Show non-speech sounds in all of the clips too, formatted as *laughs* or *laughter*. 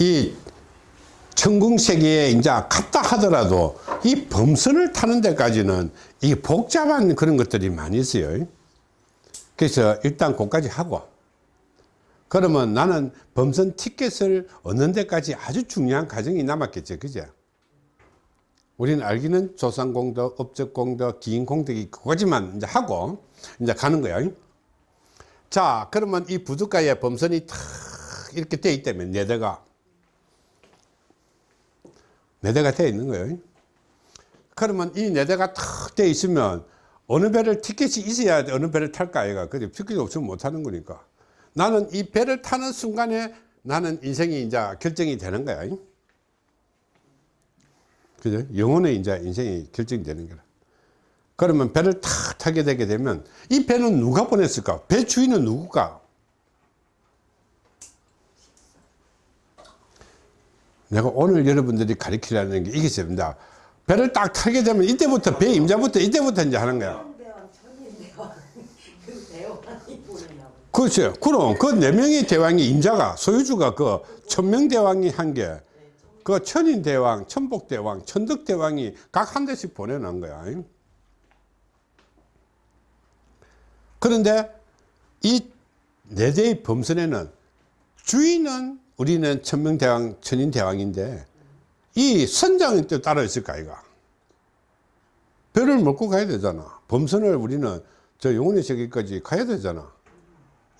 이 천궁세계에 이제 갔다 하더라도 이 범선을 타는 데까지는 이 복잡한 그런 것들이 많이 있어요. 그래서 일단 그까지 하고 그러면 나는 범선 티켓을 얻는 데까지 아주 중요한 과정이 남았겠죠. 그죠? 우리는 알기는 조상공덕, 업적공덕, 기인공덕이 그거지만 이제 하고 이제 가는 거야. 자, 그러면 이 부두가에 범선이 탁 이렇게 돼 있다면 네 대가 네 대가 돼 있는 거예요. 그러면 이네 대가 탁돼 있으면 어느 배를 티켓이 있어야 돼. 어느 배를 탈까 아이가. 근데 티켓이 없으면 못 타는 거니까. 나는 이 배를 타는 순간에 나는 인생이 이제 결정이 되는 거야. 그죠? 영혼의 이제 인생이 결정되는 거라. 그러면 배를 탁 타게 되게 되면 이 배는 누가 보냈을까? 배 주인은 누구까? 내가 오늘 여러분들이 가르치려는 게 이게 있습니다. 배를 딱 타게 되면 이때부터 배 임자부터 이때부터 이제 하는 거야. 대왕 대왕이 그렇죠. 그럼 그 네 명의 대왕이 임자가 소유주가 그 천명 대왕이 한게 그 천인 대왕, 천복 대왕, 천덕 대왕이 각 한 대씩 보내놓은 거야. 그런데 이 네 대의 범선에는 주인은 우리는 천명대왕, 천인대왕인데 이 선장이 또 따로 있을까 이가 배를 먹고 가야 되잖아. 범선을 우리는 저 영혼의 세계까지 가야 되잖아.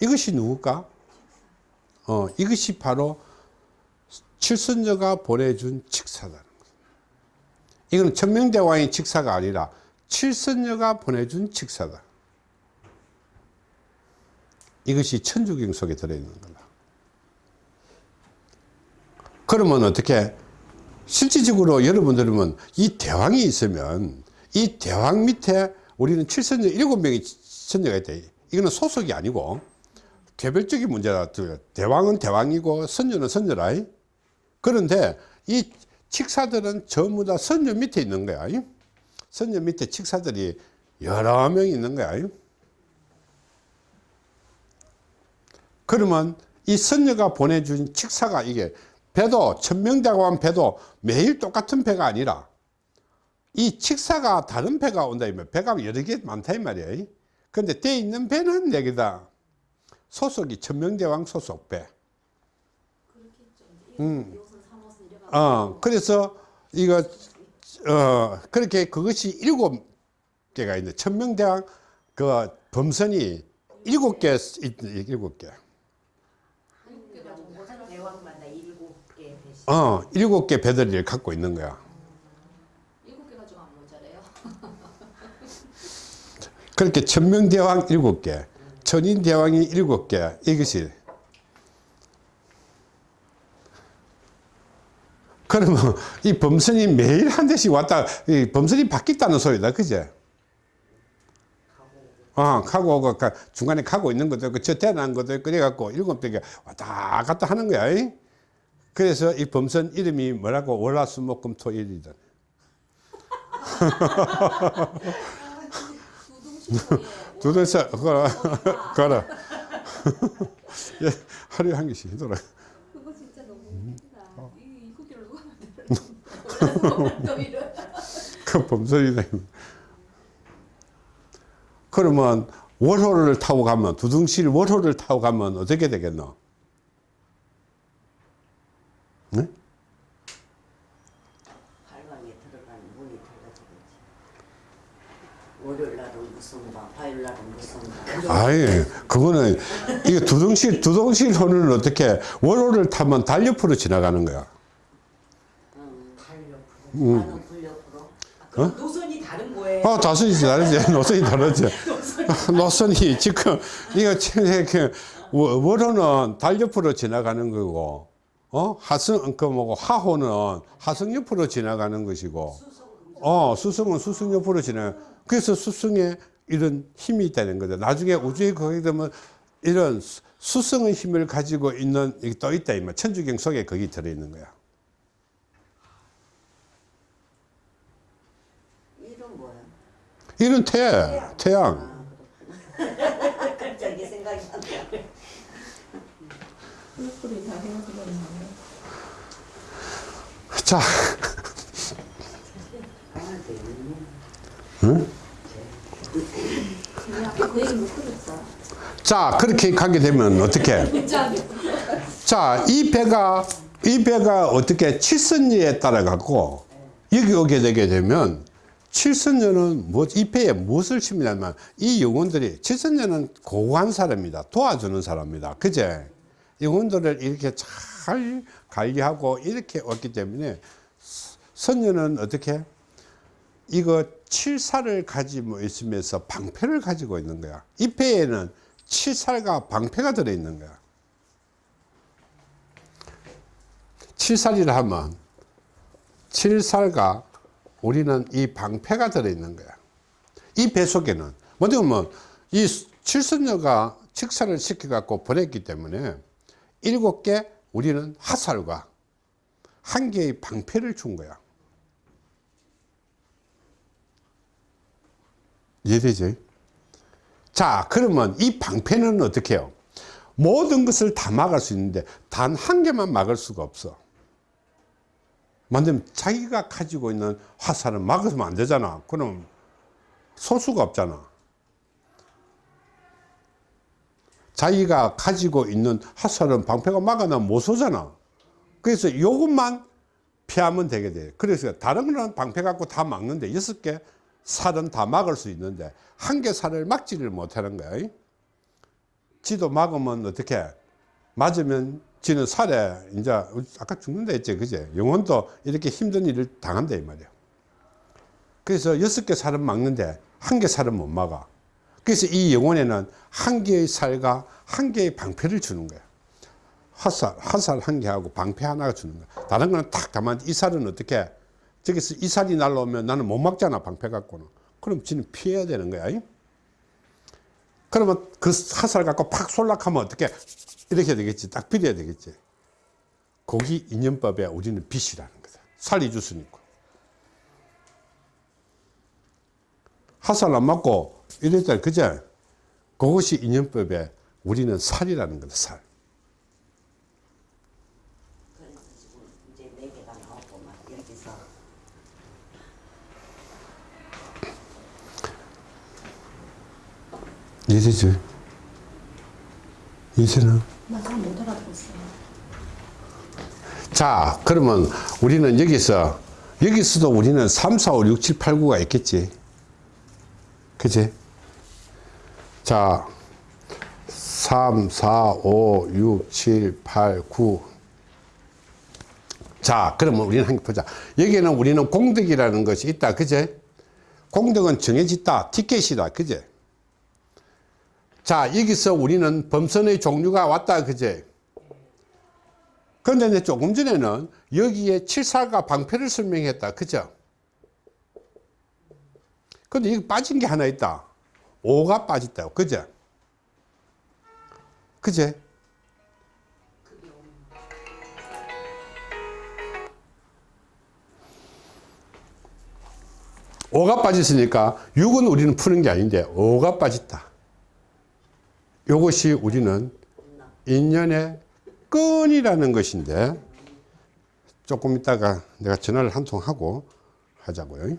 이것이 누굴까? 어 이것이 바로 칠선녀가 보내준 칙사다는 거야 이거는 천명대왕의 칙사가 아니라 칠선녀가 보내준 칙사다. 이것이 천주경 속에 들어있는 거다 그러면 어떻게 실질적으로 여러분들은 이 대왕이 있으면 이 대왕 밑에 우리는 칠선녀 일곱 명의 선녀가 있다. 이거는 소속이 아니고 개별적인 문제다. 대왕은 대왕이고 선녀는 선녀라. 그런데 이 칙사들은 전부 다 선녀 밑에 있는 거야. 선녀 밑에 칙사들이 여러 명 있는 거야. 그러면 이 선녀가 보내준 칙사가 이게 배도 천명대왕 배도 매일 똑같은 배가 아니라 이 칙사가 다른 배가 온다 이면 배가 여러 개 많다 이 말이야. 근데 돼 있는 배는 네 개다 소속이 천명대왕 소속 배. 음. 어, 그래서 이거 어, 그렇게 그것이 일곱 개가 있는 천명대왕 그 범선이 일곱 개 있- 일곱 개 대왕마다 일곱 개 배씩 어, 일곱 개 배들을 갖고 있는 거야. 일곱 개 가지고 안 모자래요. *laughs* 그렇게 천명대왕 일곱 개, 천인대왕이 일곱 개, 이것이. 그러면 이 범선이 매일 한 대씩 왔다, 이 범선이 바뀌었다는 소리다, 그제? 어, 가고 오고, 가- 중간에 가고 있는 것도 있고, 저 태어난 것도 있고, 그래갖고 일곱 대가 왔다 갔다 하는 거야. 이? 그래서 이 범선 이름이 뭐라고 월화수목금토일이다. *laughs* 두대서 걸어 걸어 *laughs* 예, 하루에 한 개씩 하더라 그거 진짜 너무 음. 웃기다. 어. 이 이국기로 누가 만들어? 또 이런. 그 범선이다 그러면 월호를 타고 가면 두둥실 월호를 타고 가면 어떻게 되겠노? 네? 발광에 들어가는 문이 닫아지겠지 월요일 날은 무슨 방 화요일 날은 무슨 방 아예. 그거는 이게 두둥실 두둥실 호는 어떻게 월호를 타면 달 옆으로 지나가는 거야. 음, 달 옆으로? 나는 불옆으로? 아, 그럼 노선이 다른 거예요? 어, 다섯이 다르지. 노선이 다르지. *laughs* *laughs* 노선이 지금, 이거, 워- 월호는 달 옆으로 지나가는 거고, 어, 하승, 그 뭐고, 하호는 하승 옆으로 지나가는 것이고, 어, 수승은 수승 옆으로 지나 그래서 수승에 이런 힘이 있다는 거죠. 나중에 우주에 거기 되면 이런 수- 수승의 힘을 가지고 있는, 이게 또 있다, 이말 천주경 속에 거기 들어있는 거야. 이름 뭐야 이런 태, 태양. *laughs* 갑자기 생각이 안 나. 있는 자, 아까 그 얘기 못 들었어. 자, 그렇게 가게 되면 어떻게? 진짜 자, 이 배가, 이 배가 어떻게 칠선녀에 따라 갖고 여기 오게 되게 되면 칠선녀는 뭐, 이 배에 무엇을 심냐면 이 영혼들이, 칠선녀는 고고한 사람이다. 도와주는 사람이다. 그제? 영혼들을 이렇게 잘 관리하고 이렇게 왔기 때문에 선녀는 어떻게? 이거 칠살을 가지고 있으면서 방패를 가지고 있는 거야. 이 배에는 칠살과 방패가 들어있는 거야. 칠살이라 하면 칠살과 우리는 이 방패가 들어있는 거야. 이 배 속에는 먼저 보면 이 칠선녀가 직사를 시켜갖고 보냈기 때문에 일곱 개 우리는 화살과 한 개의 방패를 준 거야. 이해되지? 자, 그러면 이 방패는 어떻게 해요? 모든 것을 다 막을 수 있는데 단 한 개만 막을 수가 없어. 만들면 자기가 가지고 있는 화살은 막으면 안 되잖아. 그럼 쏠 수가 없잖아. 자기가 가지고 있는 화살은 방패가 막아나면 못 쏘잖아. 그래서 이것만 피하면 되게 돼. 그래서 다른 거는 방패 갖고 다 막는데 여섯 개 살은 다 막을 수 있는데 한 개 살을 막지를 못하는 거야. 지도 막으면 어떻게? 맞으면 지는 살에 이제 아까 죽는다 했지, 그제? 영혼도 이렇게 힘든 일을 당한다 이 말이야. 그래서 여섯 개 살은 막는데 한 개 살은 못 막아. 그래서 이 영혼에는 한 개의 살과 한 개의 방패를 주는 거야. 화살, 화살 한 개하고 방패 하나가 주는 거야. 다른 거는 딱 가만히 이 살은 어떻게? 저기서 이 살이 날라오면 나는 못 막잖아, 방패 갖고는. 그럼 지는 피해야 되는 거야. 이? 그러면 그 화살 갖고 팍 쏠락하면 어떻게? 이렇게 되겠지. 딱 비려야 되겠지. 고기 인연법에 우리는 빛이라는 거다. 살리주스니까. 화살 안 맞고 이랬다, 그제? 그것이 인연법에 우리는 살이라는 거다, 살. 그래서 지금 이제 네 개가 나오고 막 여기서 이해되지? 이해되나? 나잘 못 알아들었어. 자, 그러면 우리는 여기서, 여기서도 우리는 3, 4, 5, 6, 7, 8, 9가 있겠지. 그지? 자, 3, 4, 5, 6, 7, 8, 9. 자, 그러면 우리는 한개 보자. 여기는 우리는 공덕이라는 것이 있다. 그제? 공덕은 정해졌다. 티켓이다. 그제? 자, 여기서 우리는 범선의 종류가 왔다. 그제? 그런데 조금 전에는 여기에 칠살과 방패를 설명했다. 그죠? 근데 여기 빠진 게 하나 있다. 오가 빠졌다. 그죠? 그제? 오가 빠졌으니까 6은 우리는 푸는 게 아닌데 오가 빠졌다. 이것이 우리는 인연의 끈이라는 것인데 조금 있다가 내가 전화를 한 통 하고 하자고요.